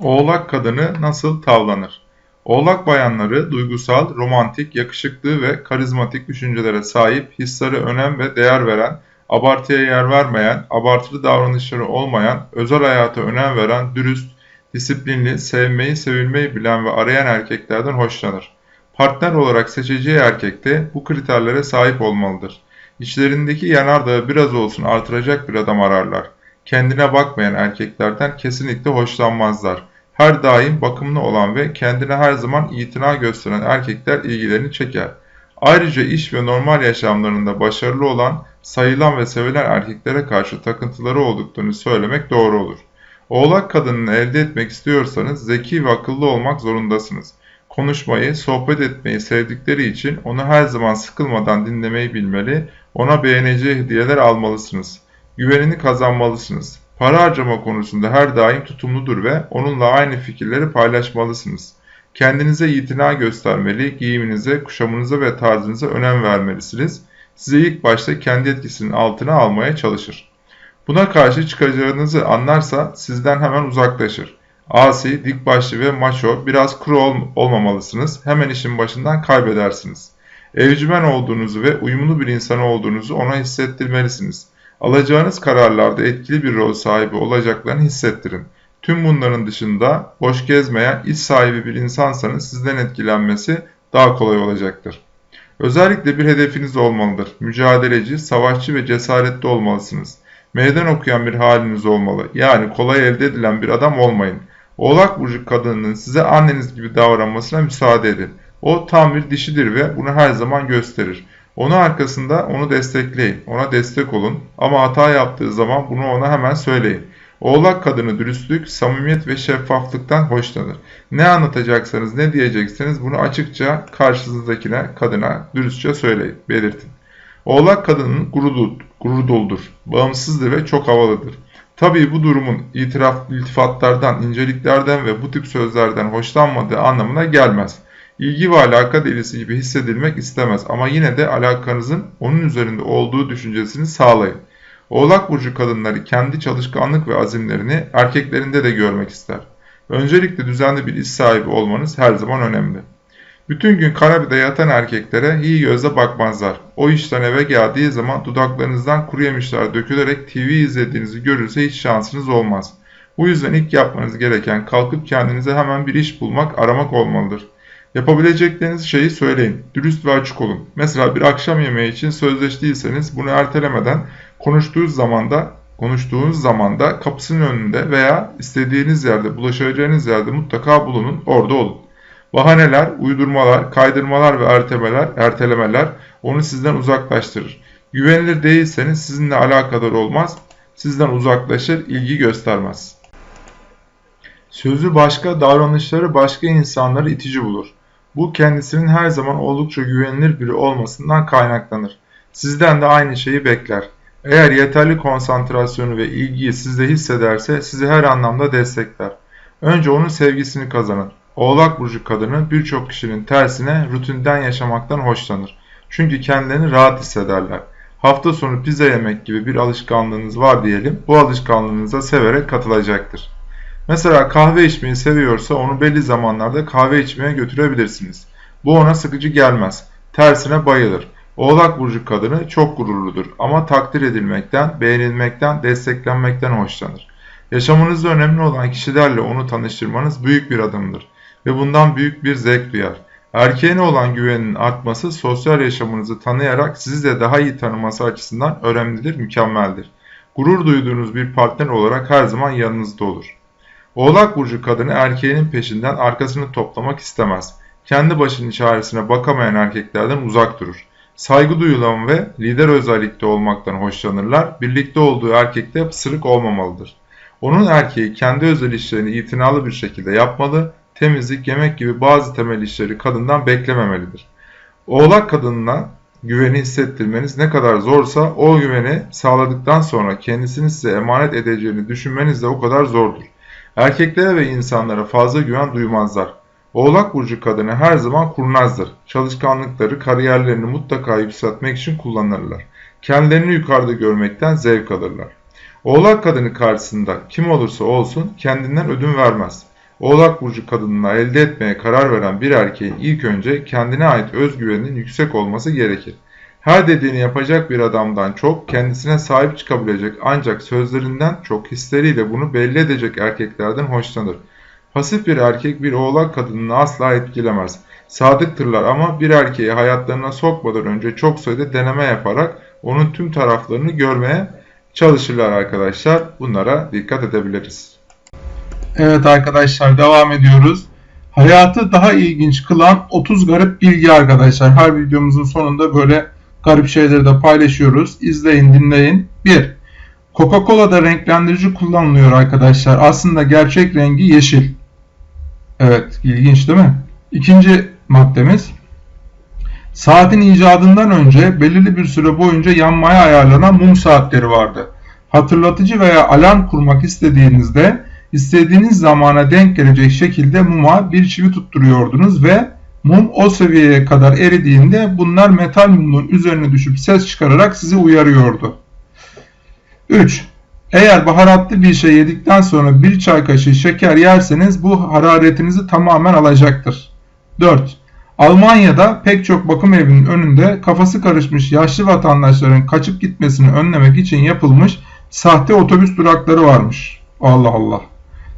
Oğlak kadını nasıl tavlanır? Oğlak bayanları duygusal, romantik, yakışıklı ve karizmatik düşüncelere sahip, hislere önem ve değer veren, abartıya yer vermeyen, abartılı davranışları olmayan, özel hayata önem veren, dürüst, disiplinli, sevmeyi, sevilmeyi bilen ve arayan erkeklerden hoşlanır. Partner olarak seçeceği erkek de bu kriterlere sahip olmalıdır. İçlerindeki yanardağı biraz olsun artıracak bir adam ararlar. Kendine bakmayan erkeklerden kesinlikle hoşlanmazlar. Her daim bakımlı olan ve kendine her zaman itina gösteren erkekler ilgilerini çeker. Ayrıca iş ve normal yaşamlarında başarılı olan, sayılan ve sevilen erkeklere karşı takıntıları olduklarını söylemek doğru olur. Oğlak kadınını elde etmek istiyorsanız zeki ve akıllı olmak zorundasınız. Konuşmayı, sohbet etmeyi sevdikleri için onu her zaman sıkılmadan dinlemeyi bilmeli, ona beğeneceği hediyeler almalısınız. Güvenini kazanmalısınız. Para harcama konusunda her daim tutumludur ve onunla aynı fikirleri paylaşmalısınız. Kendinize itina göstermeli, giyiminize, kuşamınıza ve tarzınıza önem vermelisiniz. Size ilk başta kendi etkisinin altına almaya çalışır. Buna karşı çıkacağınızı anlarsa sizden hemen uzaklaşır. Asi, dik başlı ve maço, biraz kuru ol olmamalısınız. Hemen işin başından kaybedersiniz. Evcimen olduğunuzu ve uyumlu bir insan olduğunuzu ona hissettirmelisiniz. Alacağınız kararlarda etkili bir rol sahibi olacaklarını hissettirin. Tüm bunların dışında boş gezmeyen, iş sahibi bir insansanız sizden etkilenmesi daha kolay olacaktır. Özellikle bir hedefiniz olmalıdır. Mücadeleci, savaşçı ve cesaretli olmalısınız. Meydan okuyan bir haliniz olmalı. Yani kolay elde edilen bir adam olmayın. Oğlak burcu kadınının size anneniz gibi davranmasına müsaade edin. O tam bir dişidir ve bunu her zaman gösterir. Onu arkasında onu destekleyin, ona destek olun ama hata yaptığı zaman bunu ona hemen söyleyin. Oğlak kadını dürüstlük, samimiyet ve şeffaflıktan hoşlanır. Ne anlatacaksanız, ne diyecekseniz bunu açıkça karşınızdakine, kadına dürüstçe söyleyin, belirtin. Oğlak kadının gurur, gurur doludur, bağımsızdır ve çok havalıdır. Tabii bu durumun itiraf, iltifatlardan, inceliklerden ve bu tip sözlerden hoşlanmadığı anlamına gelmez. İlgi ve alaka delisi gibi hissedilmek istemez ama yine de alakanızın onun üzerinde olduğu düşüncesini sağlayın. Oğlak burcu kadınları kendi çalışkanlık ve azimlerini erkeklerinde de görmek ister. Öncelikle düzenli bir iş sahibi olmanız her zaman önemli. Bütün gün kanepede yatan erkeklere iyi gözle bakmazlar. O işten eve geldiği zaman dudaklarınızdan kuru yemişler dökülerek TV izlediğinizi görürse hiç şansınız olmaz. Bu yüzden ilk yapmanız gereken kalkıp kendinize hemen bir iş bulmak, aramak olmalıdır. Yapabilecekleriniz şeyi söyleyin. Dürüst ve açık olun. Mesela bir akşam yemeği için sözleştiyseniz bunu ertelemeden konuştuğunuz zamanda konuştuğunuz zamanda kapısının önünde veya istediğiniz yerde, bulaşacağınız yerde mutlaka bulunun, orada olun. Bahaneler, uydurmalar, kaydırmalar ve ertelemeler, ertelemeler onu sizden uzaklaştırır. Güvenilir değilseniz sizinle alakadar olmaz, sizden uzaklaşır, ilgi göstermez. Sözü başka, davranışları başka insanları itici bulur. Bu kendisinin her zaman oldukça güvenilir biri olmasından kaynaklanır. Sizden de aynı şeyi bekler. Eğer yeterli konsantrasyonu ve ilgiyi sizde hissederse sizi her anlamda destekler. Önce onun sevgisini kazanın. Oğlak burcu kadını birçok kişinin tersine rutinden yaşamaktan hoşlanır. Çünkü kendilerini rahat hissederler. Hafta sonu pizza yemek gibi bir alışkanlığınız var diyelim. Bu alışkanlığınıza severek katılacaktır. Mesela kahve içmeyi seviyorsa onu belli zamanlarda kahve içmeye götürebilirsiniz. Bu ona sıkıcı gelmez. Tersine bayılır. Oğlak burcu kadını çok gururludur ama takdir edilmekten, beğenilmekten, desteklenmekten hoşlanır. Yaşamınızda önemli olan kişilerle onu tanıştırmanız büyük bir adımdır ve bundan büyük bir zevk duyar. Erkeğine olan güvenin artması sosyal yaşamınızı tanıyarak sizi de daha iyi tanıması açısından önemlidir, mükemmeldir. Gurur duyduğunuz bir partner olarak her zaman yanınızda olur. Oğlak burcu kadını erkeğinin peşinden arkasını toplamak istemez. Kendi başının çaresine bakamayan erkeklerden uzak durur. Saygı duyulan ve lider özellikte olmaktan hoşlanırlar. Birlikte olduğu erkekte pısırık olmamalıdır. Onun erkeği kendi özel işlerini itinalı bir şekilde yapmalı, temizlik, yemek gibi bazı temel işleri kadından beklememelidir. Oğlak kadınına güveni hissettirmeniz ne kadar zorsa o güveni sağladıktan sonra kendisini size emanet edeceğini düşünmeniz de o kadar zordur. Erkeklere ve insanlara fazla güven duymazlar. Oğlak burcu kadını her zaman kurnazdır. Çalışkanlıkları, kariyerlerini mutlaka yükseltmek için kullanırlar. Kendilerini yukarıda görmekten zevk alırlar. Oğlak kadını karşısında kim olursa olsun kendinden ödün vermez. Oğlak burcu kadınına elde etmeye karar veren bir erkeğin ilk önce kendine ait özgüveninin yüksek olması gerekir. Her dediğini yapacak bir adamdan çok kendisine sahip çıkabilecek ancak sözlerinden çok hisleriyle bunu belli edecek erkeklerden hoşlanır. Pasif bir erkek bir oğlak kadınını asla etkilemez. Sadıktırlar ama bir erkeği hayatlarına sokmadan önce çok sayıda deneme yaparak onun tüm taraflarını görmeye çalışırlar arkadaşlar. Bunlara dikkat edebiliriz. Evet arkadaşlar devam ediyoruz. Hayatı daha ilginç kılan 30 garip bilgi arkadaşlar. Her videomuzun sonunda böyle garip şeyleri de paylaşıyoruz. İzleyin dinleyin. 1. Coca-Cola'da renklendirici kullanılıyor arkadaşlar. Aslında gerçek rengi yeşil. Evet ilginç değil mi? İkinci maddemiz. Saatin icadından önce belirli bir süre boyunca yanmaya ayarlanan mum saatleri vardı. Hatırlatıcı veya alarm kurmak istediğinizde istediğiniz zamana denk gelecek şekilde muma bir çivi tutturuyordunuz ve mum o seviyeye kadar eridiğinde bunlar metal mumun üzerine düşüp ses çıkararak sizi uyarıyordu. 3. Eğer baharatlı bir şey yedikten sonra bir çay kaşığı şeker yerseniz bu hararetinizi tamamen alacaktır. 4. Almanya'da pek çok bakım evinin önünde kafası karışmış yaşlı vatandaşların kaçıp gitmesini önlemek için yapılmış sahte otobüs durakları varmış. Allah Allah.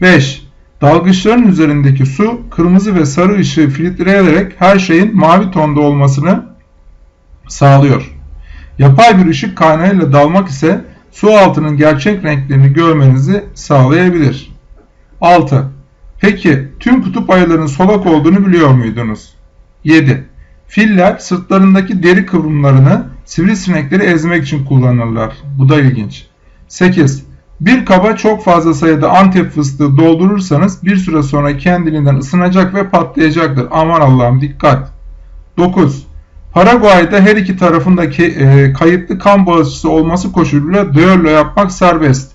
5. Dalgıçların üzerindeki su kırmızı ve sarı ışığı filtreleyerek her şeyin mavi tonda olmasını sağlıyor. Yapay bir ışık kaynağıyla dalmak ise su altının gerçek renklerini görmenizi sağlayabilir. 6. Peki tüm kutup ayılarının solak olduğunu biliyor muydunuz? 7. Filler sırtlarındaki deri kıvrımlarını sivrisinekleri ezmek için kullanırlar. Bu da ilginç. 8. Bir kaba çok fazla sayıda antep fıstığı doldurursanız bir süre sonra kendiliğinden ısınacak ve patlayacaktır. Aman Allah'ım dikkat. 9. Paraguay'da her iki tarafındaki e, kayıtlı kan bağışçısı olması koşuluyla düello yapmak serbest.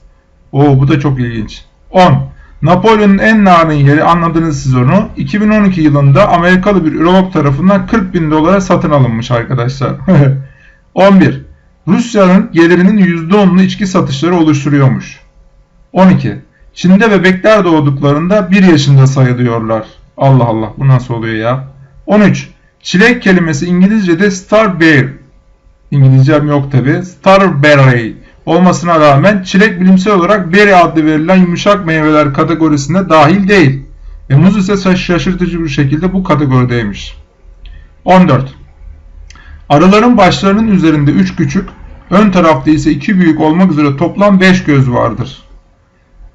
Oo bu da çok ilginç. 10. Napolyon'un en narin yeri anladınız siz onu. 2012 yılında Amerikalı bir ürolog tarafından 40 bin dolara satın alınmış arkadaşlar. 11. Rusya'nın gelirinin %10'unu içki satışları oluşturuyormuş. 12. Çin'de bebekler doğduklarında 1 yaşında sayılıyorlar. Allah Allah bu nasıl oluyor ya? 13. Çilek kelimesi İngilizce'de starberry. İngilizcem yok tabi. Starberry olmasına rağmen çilek bilimsel olarak berry adlı verilen yumuşak meyveler kategorisine dahil değil. Ve muz ise şaşırtıcı bir şekilde bu kategorideymiş. 14. Arıların başlarının üzerinde 3 küçük, ön tarafta ise 2 büyük olmak üzere toplam 5 göz vardır.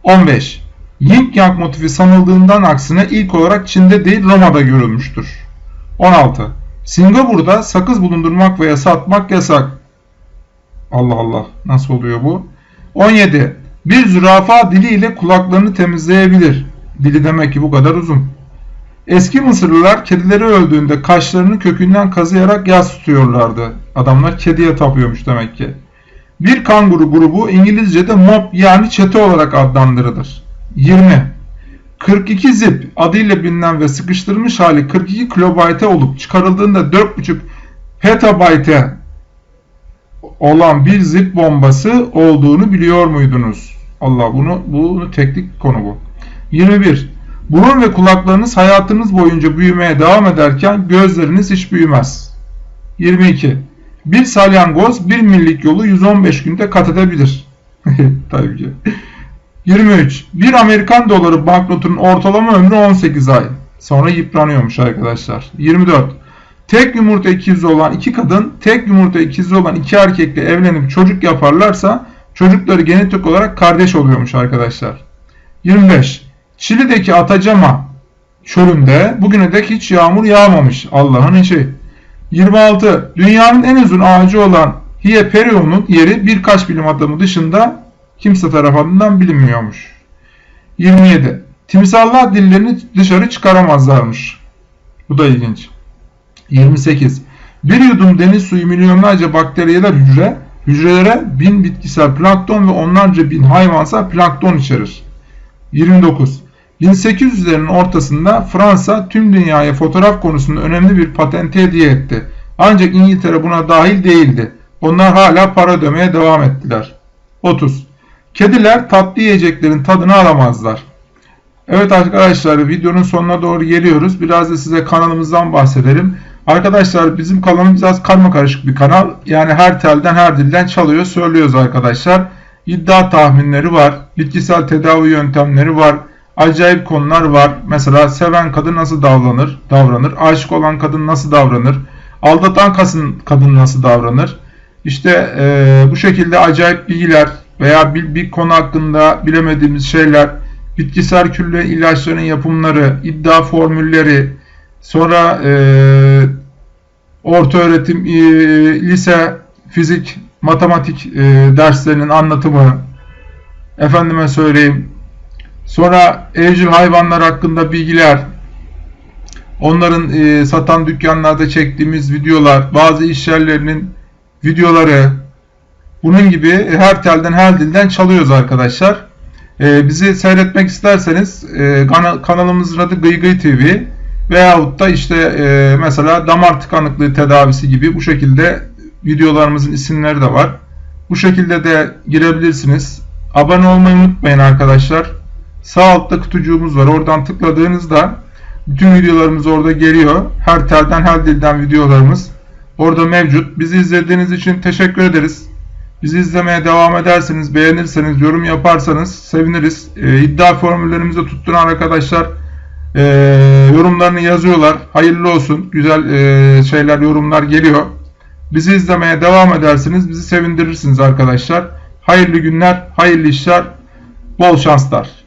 15. Yin Yang motifi sanıldığından aksine ilk olarak Çin'de değil Roma'da görülmüştür. 16. Singapur'da sakız bulundurmak veya satmak yasak. Allah Allah nasıl oluyor bu? 17. Bir zürafa diliyle kulaklarını temizleyebilir. Dili demek ki bu kadar uzun. Eski Mısırlılar kedileri öldüğünde kaşlarını kökünden kazıyarak yas tutuyorlardı. Adamlar kediye tapıyormuş demek ki. Bir kanguru grubu İngilizce'de mob yani çete olarak adlandırılır. 20. 42 zip adıyla bilinen ve sıkıştırılmış hali 42 kilobayte olup çıkarıldığında 4.5 petabayte olan bir zip bombası olduğunu biliyor muydunuz? Allah bunu bunu teknik konu bu. 21. Burun ve kulaklarınız hayatınız boyunca büyümeye devam ederken gözleriniz hiç büyümez. 22. Bir salyangoz bir millik yolu 115 günde kat edebilir. Tabii ki. 23. Bir Amerikan doları banknotunun ortalama ömrü 18 ay. Sonra yıpranıyormuş arkadaşlar. 24. Tek yumurta ikizi olan iki kadın, tek yumurta ikizi olan iki erkekle evlenip çocuk yaparlarsa çocukları genetik olarak kardeş oluyormuş arkadaşlar. 25. Çili'deki Atacama çölünde bugüne dek hiç yağmur yağmamış. Allah'ın işi. 26. Dünyanın en uzun ağacı olan Hieperion'un yeri birkaç bilim adamı dışında kimse tarafından bilinmiyormuş. 27. Timsallar dillerini dışarı çıkaramazlarmış. Bu da ilginç. 28. Bir yudum deniz suyu milyonlarca bakteriyeler hücre, hücrelere bin bitkisel plankton ve onlarca bin hayvansal plankton içerir. 29. 1800'lerin ortasında Fransa tüm dünyaya fotoğraf konusunda önemli bir patente hediye etti. Ancak İngiltere buna dahil değildi. Onlar hala para ödemeye devam ettiler. 30. Kediler tatlı yiyeceklerin tadını alamazlar. Evet arkadaşlar videonun sonuna doğru geliyoruz. Biraz da size kanalımızdan bahsedelim. Arkadaşlar bizim kanalımız biraz karma karışık bir kanal. Yani her telden her dilden çalıyor söylüyoruz arkadaşlar. İddia tahminleri var. Bitkisel tedavi yöntemleri var. Acayip konular var. Mesela seven kadın nasıl davranır? Davranır. Aşık olan kadın nasıl davranır? Aldatan kadın, nasıl davranır? İşte eee, bu şekilde acayip bilgiler veya bir, bir konu hakkında bilemediğimiz şeyler, bitkisel külle ilaçların yapımları, iddia formülleri, sonra eee orta öğretim, eee, lise, fizik, matematik eee, derslerinin anlatımı, efendime söyleyeyim, sonra evcil hayvanlar hakkında bilgiler, onların eee, satan dükkanlarda çektiğimiz videolar, bazı iş yerlerinin videoları, bunun gibi her telden her dilden çalıyoruz arkadaşlar. Ee, bizi seyretmek isterseniz e, kana- kanalımızın adı Gıy Gıy TV veyahut da işte e, mesela damar tıkanıklığı tedavisi gibi bu şekilde videolarımızın isimleri de var. Bu şekilde de girebilirsiniz. Abone olmayı unutmayın arkadaşlar. Sağ altta kutucuğumuz var. Oradan tıkladığınızda bütün videolarımız orada geliyor. Her telden her dilden videolarımız orada mevcut. Bizi izlediğiniz için teşekkür ederiz. Bizi izlemeye devam ederseniz, beğenirseniz, yorum yaparsanız seviniriz. Ee, iddia formüllerimizi tutturan arkadaşlar e, yorumlarını yazıyorlar. Hayırlı olsun. Güzel e, şeyler, yorumlar geliyor. Bizi izlemeye devam ederseniz bizi sevindirirsiniz arkadaşlar. Hayırlı günler, hayırlı işler, bol şanslar.